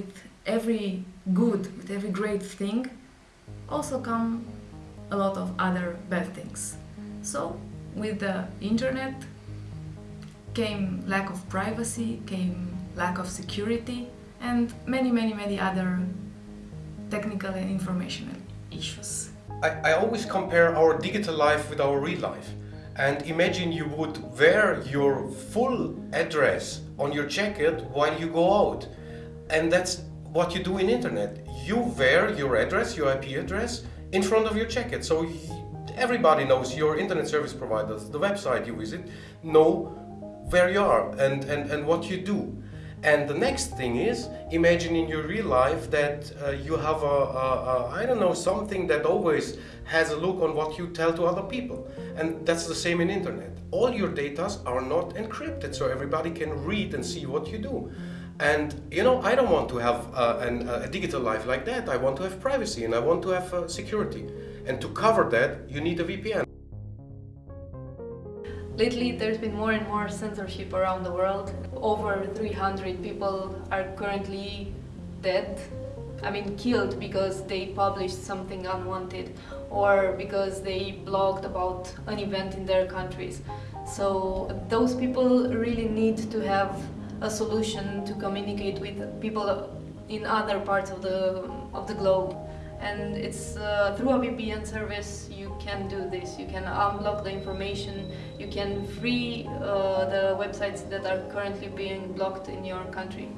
with every good, with every great thing, also come a lot of other bad things. So, with the internet came lack of privacy, came lack of security, and many, many, many other technical and informational issues. I, I always compare our digital life with our real life. And imagine you would wear your full address on your jacket while you go out. And that's what you do in internet. You wear your address, your IP address, in front of your jacket. So everybody knows your internet service providers, the website you visit, know where you are and, and, and what you do. And the next thing is, imagine in your real life that uh, you have a, a, a, I don't know, something that always has a look on what you tell to other people. And that's the same in internet. All your data are not encrypted, so everybody can read and see what you do. And you know, I don't want to have uh, an, a digital life like that. I want to have privacy and I want to have uh, security. And to cover that, you need a VPN. Lately, there's been more and more censorship around the world. Over 300 people are currently dead. I mean, killed because they published something unwanted or because they blogged about an event in their countries. So those people really need to have a solution to communicate with people in other parts of the, of the globe and it's uh, through a VPN service you can do this. You can unblock the information, you can free uh, the websites that are currently being blocked in your country.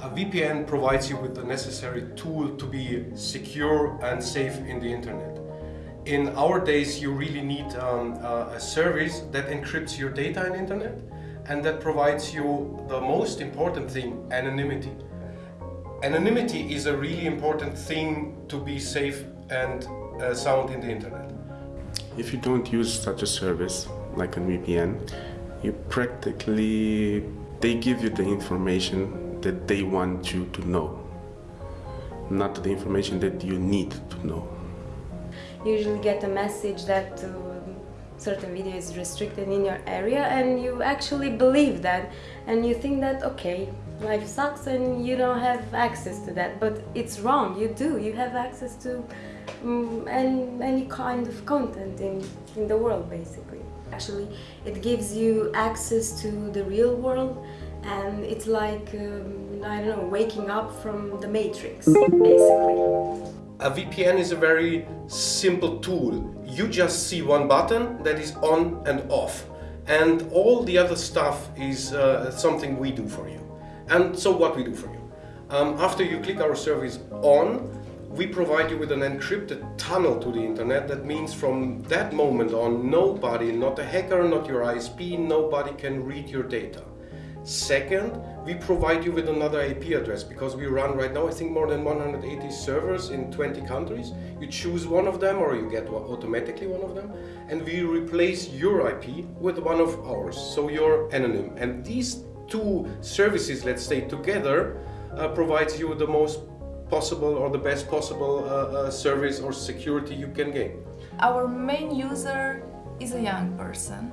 A VPN provides you with the necessary tool to be secure and safe in the internet. In our days you really need um, a service that encrypts your data in internet and that provides you the most important thing, anonymity. Anonymity is a really important thing to be safe and uh, sound in the internet. If you don't use such a service, like a VPN, you practically, they give you the information that they want you to know, not the information that you need to know. You usually get a message that uh, certain video is restricted in your area and you actually believe that and you think that okay life sucks and you don't have access to that. But it's wrong you do you have access to um, any, any kind of content in, in the world basically. Actually it gives you access to the real world and it's like um, I don't know waking up from the matrix basically a VPN is a very simple tool. You just see one button that is on and off and all the other stuff is uh, something we do for you. And so what we do for you. Um, after you click our service on, we provide you with an encrypted tunnel to the internet. That means from that moment on, nobody, not a hacker, not your ISP, nobody can read your data. Second, we provide you with another IP address because we run right now, I think more than 180 servers in 20 countries. You choose one of them or you get automatically one of them and we replace your IP with one of ours, so you're anonym. And these two services, let's say, together uh, provides you the most possible or the best possible uh, uh, service or security you can gain. Our main user is a young person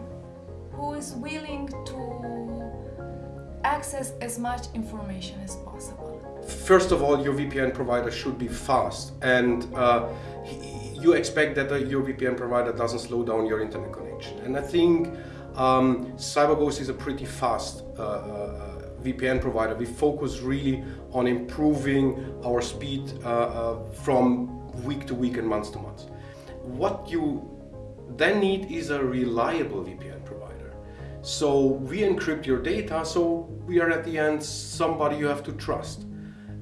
who is willing to access as much information as possible. First of all, your VPN provider should be fast and uh, you expect that your VPN provider doesn't slow down your internet connection. And I think um, CyberGhost is a pretty fast uh, uh, VPN provider. We focus really on improving our speed uh, uh, from week to week and month to month. What you then need is a reliable VPN. So we encrypt your data, so we are at the end somebody you have to trust.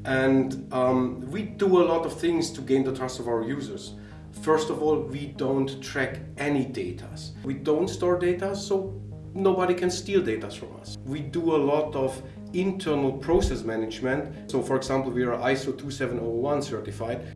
And um, we do a lot of things to gain the trust of our users. First of all, we don't track any data. We don't store data, so nobody can steal data from us. We do a lot of internal process management. So for example, we are ISO 2701 certified.